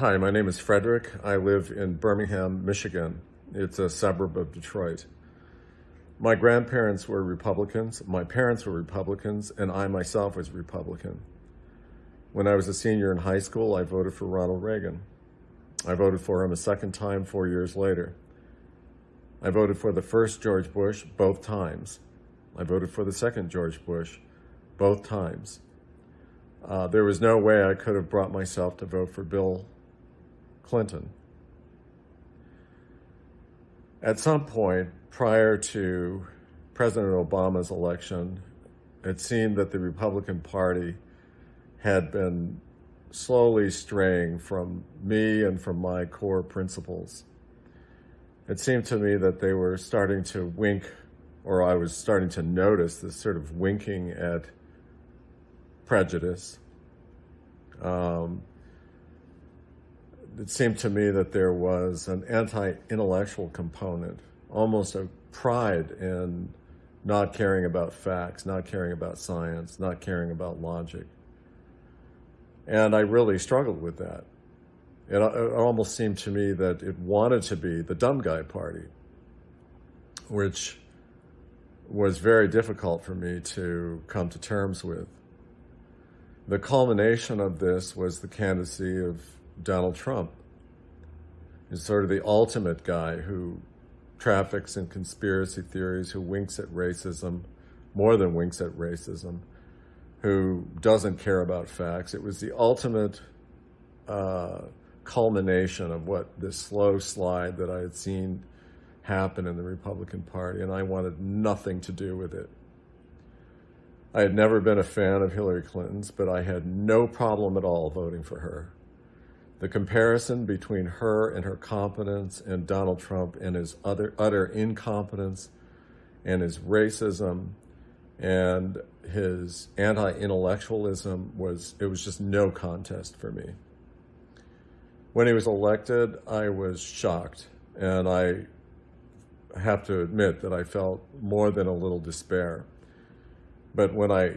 Hi, my name is Frederick. I live in Birmingham, Michigan. It's a suburb of Detroit. My grandparents were Republicans, my parents were Republicans, and I myself was Republican. When I was a senior in high school, I voted for Ronald Reagan. I voted for him a second time four years later. I voted for the first George Bush both times. I voted for the second George Bush both times. Uh, there was no way I could have brought myself to vote for Bill Clinton. At some point prior to President Obama's election, it seemed that the Republican Party had been slowly straying from me and from my core principles. It seemed to me that they were starting to wink, or I was starting to notice this sort of winking at prejudice. Um, it seemed to me that there was an anti-intellectual component, almost a pride in not caring about facts, not caring about science, not caring about logic. And I really struggled with that. It, it almost seemed to me that it wanted to be the dumb guy party, which was very difficult for me to come to terms with. The culmination of this was the candidacy of Donald Trump. is sort of the ultimate guy who traffics in conspiracy theories, who winks at racism, more than winks at racism, who doesn't care about facts. It was the ultimate uh, culmination of what this slow slide that I had seen happen in the Republican Party, and I wanted nothing to do with it. I had never been a fan of Hillary Clinton's, but I had no problem at all voting for her. The comparison between her and her competence and Donald Trump and his other utter incompetence and his racism and his anti-intellectualism was, it was just no contest for me. When he was elected, I was shocked and I have to admit that I felt more than a little despair. But when I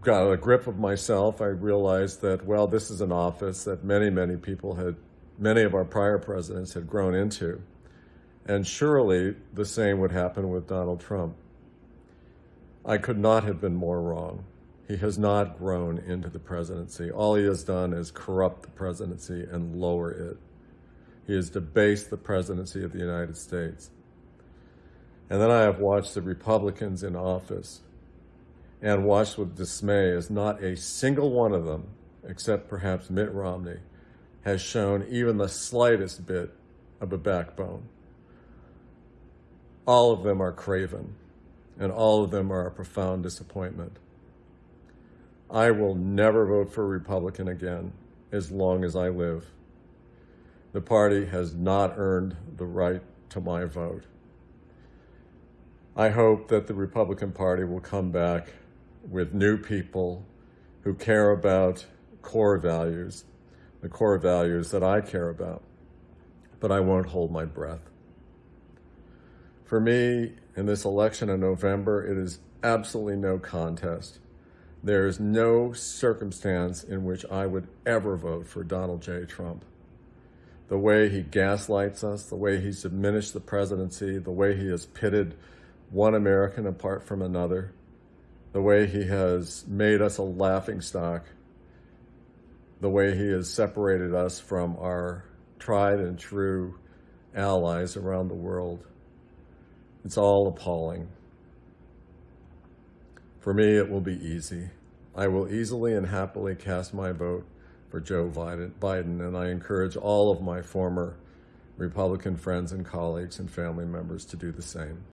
got a grip of myself, I realized that, well, this is an office that many, many people had, many of our prior presidents had grown into. And surely the same would happen with Donald Trump. I could not have been more wrong. He has not grown into the presidency. All he has done is corrupt the presidency and lower it. He has debased the presidency of the United States. And then I have watched the Republicans in office and watched with dismay as not a single one of them, except perhaps Mitt Romney, has shown even the slightest bit of a backbone. All of them are craven, and all of them are a profound disappointment. I will never vote for a Republican again as long as I live. The party has not earned the right to my vote. I hope that the Republican Party will come back with new people who care about core values, the core values that I care about, but I won't hold my breath. For me, in this election in November, it is absolutely no contest. There is no circumstance in which I would ever vote for Donald J. Trump. The way he gaslights us, the way he's diminished the presidency, the way he has pitted one American apart from another, the way he has made us a laughing stock, the way he has separated us from our tried and true allies around the world. It's all appalling. For me, it will be easy. I will easily and happily cast my vote for Joe Biden, and I encourage all of my former Republican friends and colleagues and family members to do the same.